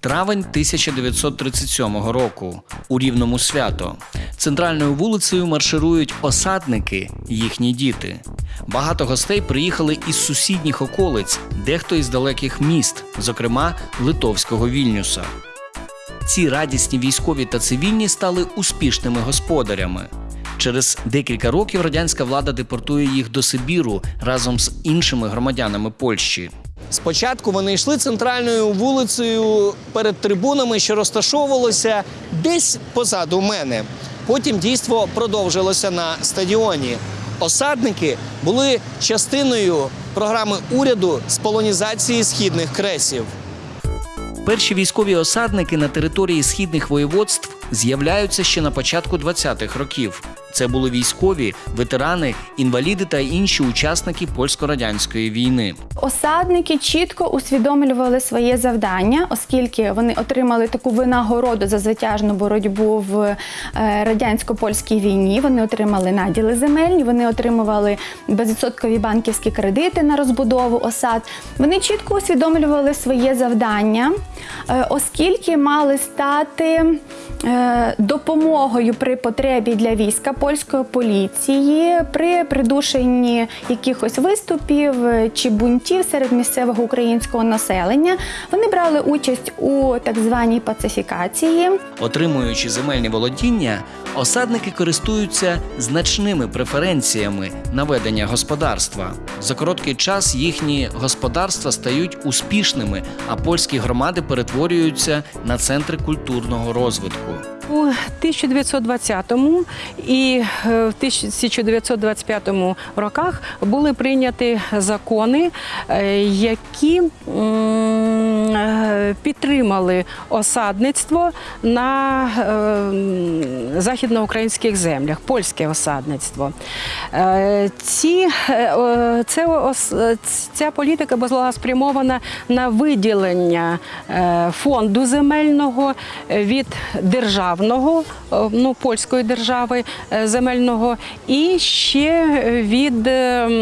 Травень 1937 року у рівному свято. Центральною вулицею марширують осадники, їхні діти. Багато гостей приїхали із сусідніх околиць, дехто із далеких міст, зокрема Литовського Вільнюса. Ці радісні військові та цивільні стали успішними господарями. Через декілька років радянська влада депортує їх до Сибіру разом з іншими громадянами Польщі. Спочатку вони йшли центральною вулицею перед трибунами, що розташовувалося десь позаду мене. Потім дійство продовжилося на стадіоні. Осадники були частиною програми уряду з полонізації східних кресів. Перші військові осадники на території східних воєводств з'являються ще на початку 20-х років. Це були військові, ветерани, інваліди та інші учасники польсько-радянської війни. Осадники чітко усвідомлювали своє завдання, оскільки вони отримали таку винагороду за звитяжну боротьбу в е, радянсько-польській війні. Вони отримали наділи земельні, вони отримували безвідсоткові банківські кредити на розбудову осад. Вони чітко усвідомлювали своє завдання, е, оскільки мали стати е, допомогою при потребі для війська польської поліції при придушенні якихось виступів чи бунтів серед місцевого українського населення. Вони брали участь у так званій пацифікації. Отримуючи земельні володіння, осадники користуються значними преференціями на ведення господарства. За короткий час їхні господарства стають успішними, а польські громади перетворюються на центри культурного розвитку. У 1920 і е, в 1925 роках були прийняті закони, е, які підтримали осадництво на е, західноукраїнських землях, польське осадництво. Е, Ці, е, це, е, ця політика була спрямована на виділення е, фонду земельного від державного, е, ну польської держави е, земельного, і ще від е, м,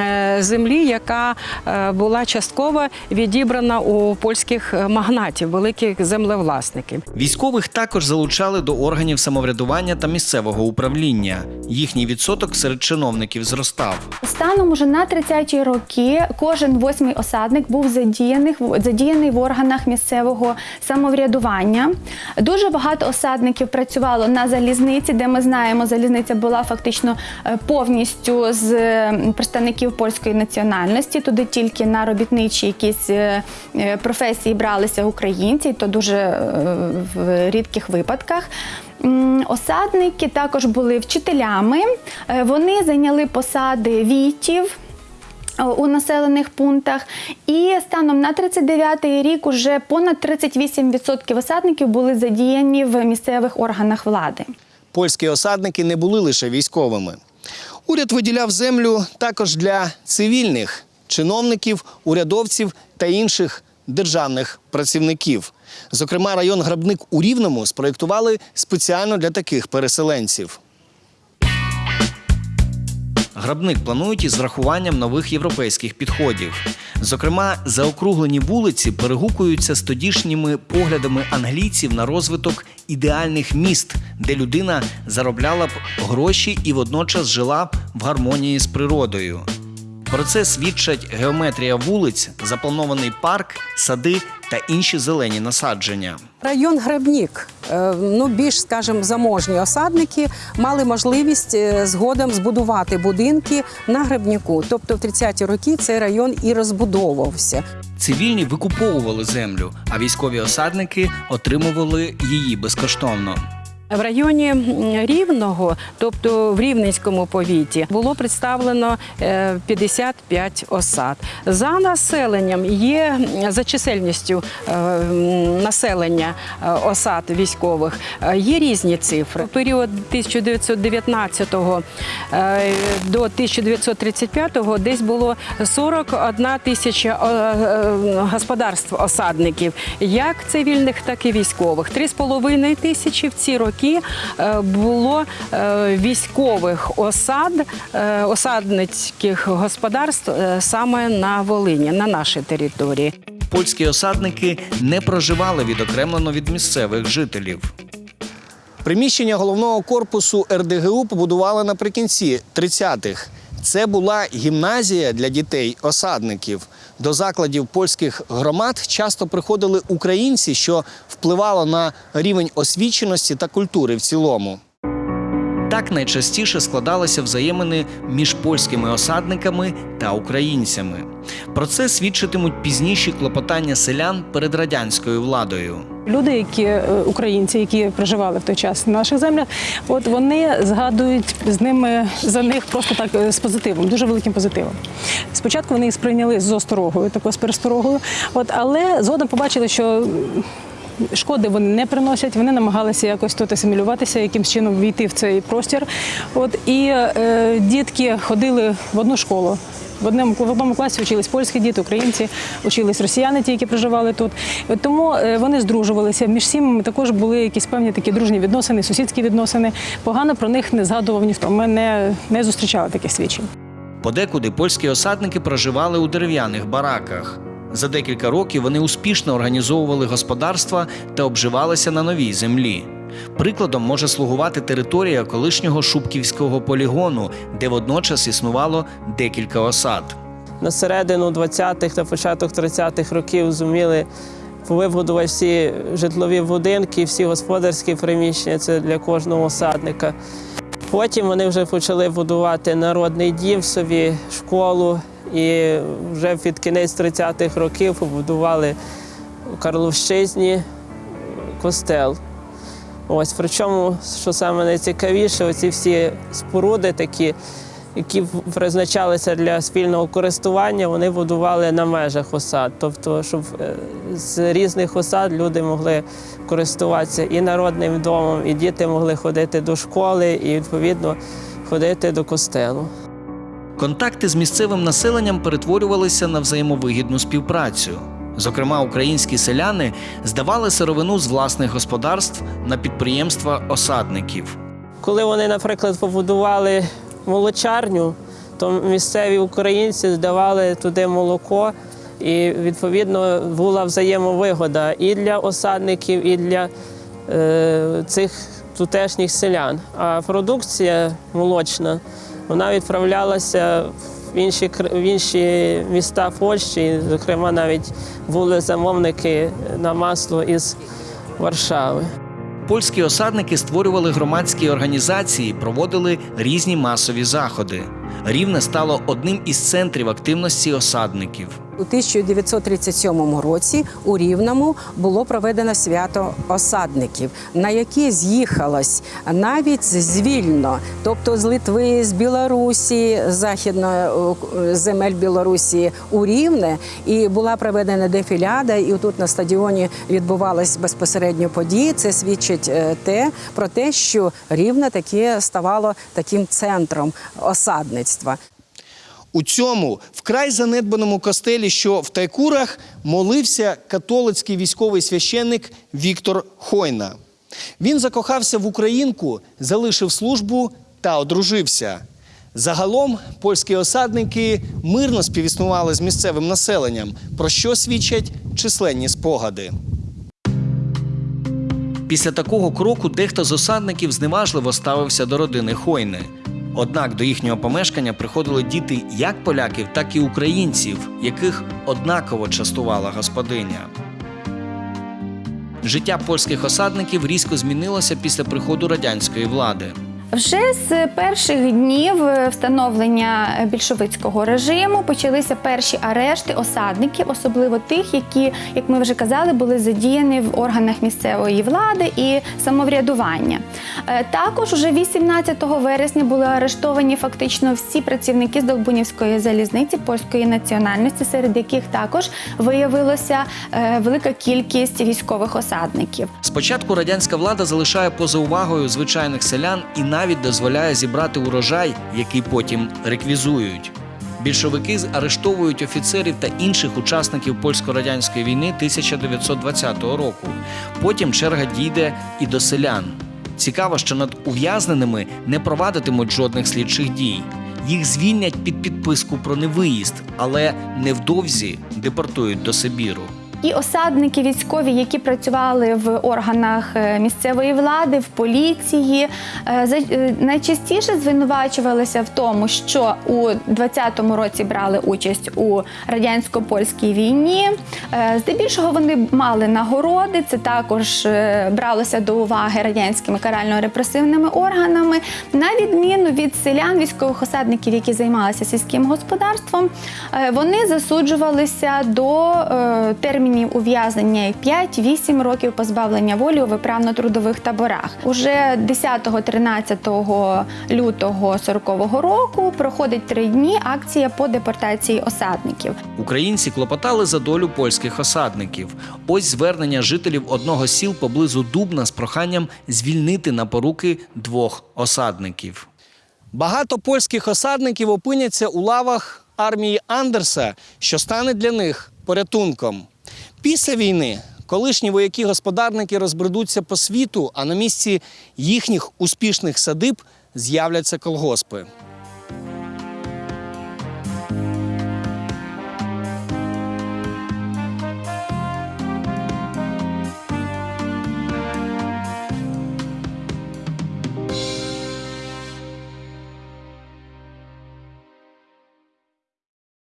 е, землі, яка е, була частково відібрана у польських магнатів, великих землевласників. Військових також залучали до органів самоврядування та місцевого управління. Їхній відсоток серед чиновників зростав. Станом уже на 30-ті роки кожен восьмий осадник був задіяний, задіяний в органах місцевого самоврядування. Дуже багато осадників працювало на залізниці, де ми знаємо, залізниця була фактично е, повністю з е, представників польської національності. Туди тільки на робітничі якісь е, е, професії бралися українці, то дуже е, в рідких випадках. Осадники також були вчителями. Е, Вони зайняли посади війтів. е, У населених пунктах, і станом на 39-й рік уже понад 38% осадників були задіяні в місцевих органах влади. Польські осадники не були лише військовими. Уряд виділяв землю також для цивільних чиновників, урядовців та інших державних працівників. Зокрема, район Грабник у Рівному спроєктували спеціально для таких переселенців. Грабник планують із врахуванням нових європейських підходів. Зокрема, заокруглені вулиці перегукуються з тодішніми поглядами англійців на розвиток ідеальних міст, де людина заробляла б гроші і водночас жила б в гармонії з природою. Про це свідчать геометрія вулиць, запланований парк, сади та інші зелені насадження. Район Гребнік, е, ну більш, скажімо, заможні осадники мали можливість е, згодом збудувати будинки на гребніку. Тобто в 30-ті роки цей район і розбудовувався. Цивільні викуповували землю, а військові осадники отримували її безкоштовно. В районі Рівного, тобто в Рівненському повіті, було представлено е, 55 осад. За населенням є за чисельністю е, населення е, осад військових. е, Є різні цифри. В період 1919 е, до 1935 десь було 41 тисяча е, е, господарств осадників, як цивільних, так і військових. 3,5 тисячі в ці роки е, було е, військових осад, е, осадницьких господарств саме на Волині, на нашій території. польські осадники не проживали відокремлено від місцевих жителів. Приміщення головного корпусу РДГУ побудували наприкінці 30-х. Це була гімназія для дітей осадників. До закладів польських громад часто приходили українці, що впливало на рівень освіченості та культури в цілому. Так найчастіше складалися взаємини між польськими осадниками та українцями. Про це свідчитимуть пізніші клопотання селян перед радянською владою. Люди, які е, українці, які проживали в той час на наших землях, от вони згадують з ними за них просто так е, з позитивом, дуже великим позитивом. Спочатку вони їх сприйняли з осторогою, такою з пересторогою, от але згодом побачили, що. Шкоди вони не приносять, вони намагалися якось тут асимілюватися, якимсь чином війти в цей простір. От і е, дітки ходили в одну школу. В одному, в одному класі вчились польські діти, українці, вчились росіяни, ті, які проживали тут. Тому е, вони здружувалися. Між сім'ями також були якісь певні такі дружні відносини, сусідські відносини. Погано про них не згадував ніхто. Ми не, не зустрічали таких свідчень. Подекуди польські осадники проживали у дерев'яних бараках. За декілька років вони успішно організовували господарства та обживалися на новій землі. Прикладом може слугувати територія колишнього Шубківського полігону, де водночас існувало декілька осад. на середину 20-х та початок 30-х років зуміли вибудувати всі житлові будинки, всі господарські приміщення це для кожного осадника. Потім вони вже почали будувати народний дім собі, школу, і вже під кінець 30-х років побудували у Карловщизні костел. Ось причому, що саме найцікавіше, оці всі споруди такі, які призначалися для спільного користування, вони будували на межах осад. Тобто, щоб е, з різних осад люди могли користуватися і народним домом, і діти могли ходити до школи, і відповідно ходити до костелу. Контакти з місцевим населенням перетворювалися на взаємовигідну співпрацю. Зокрема, українські селяни здавали сировину з власних господарств на підприємства осадників. Коли вони, наприклад, побудували молочарню, то місцеві українці здавали туди молоко, і відповідно була взаємовигода і для осадників, і для е, цих тутешніх селян. А продукція молочна вона відправлялася в інші, в інші міста Польщі, зокрема, навіть були замовники на масло із Варшави. Польські осадники створювали громадські організації, проводили різні масові заходи. Рівне стало одним із центрів активності осадників. У 1937 році у Рівному було проведено свято осадників, на яке з'їхалось навіть з вільно, тобто з Литви, з Білорусі, західної е, земель Білорусі у Рівне, і була проведена дефіляда. І тут на стадіоні відбувались безпосередньо події. Це свідчить е, те про те, що Рівне таке ставало таким центром осадництва. У цьому вкрай занедбаному костелі, що в Тайкурах, молився католицький військовий священник Віктор Хойна. Він закохався в українку, залишив службу та одружився. Загалом польські осадники мирно співіснували з місцевим населенням, про що свідчать численні спогади. Після такого кроку дехто з осадників зневажливо ставився до родини Хойни. Однак до їхнього помешкання приходили діти як поляків, так і українців, яких однаково частувала господиня. Життя польських осадників різко змінилося після приходу радянської влади. Вже з перших днів е, встановлення більшовицького режиму почалися перші арешти осадників, особливо тих, які, як ми вже казали, були задіяні в органах місцевої влади і самоврядування. Е, Також уже 18 вересня були арештовані фактично всі працівники з Долбунівської залізниці польської національності, серед яких також виявилося е, велика кількість військових осадників. Спочатку радянська влада залишає поза увагою звичайних селян і навіть дозволяє зібрати урожай, який потім реквізують. Більшовики арештовують офіцерів та інших учасників польсько-радянської війни 1920 року. Потім черга дійде і до селян. Цікаво, що над ув'язненими не провадитимуть жодних слідчих дій. Їх звільнять під підписку про невиїзд, але невдовзі депортують до Сибіру. І осадники військові, які працювали в органах е, місцевої влади, в поліції, е, е, найчастіше звинувачувалися в тому, що у 20-му році брали участь у радянсько-польській війні. Е, Здебільшого вони мали нагороди. Це також бралося до уваги радянськими карально-репресивними органами. На відміну від селян, військових осадників, які займалися сільським господарством, вони засуджувалися до е, термінів ув'язнення як 5-8 років позбавлення волі у виправно-трудових таборах. Уже 10-13 лютого 40-го року проходить три дні акція по депортації осадників. Українці клопотали за долю польських осадників. Ось звернення жителів одного з сіл поблизу Дубна з проханням звільнити на поруки двох осадників. Багато польських осадників опиняться у лавах армії Андерса, що стане для них порятунком. Після війни колишні вояки-господарники розбредуться по світу, а на місці їхніх успішних садиб з'являться колгоспи.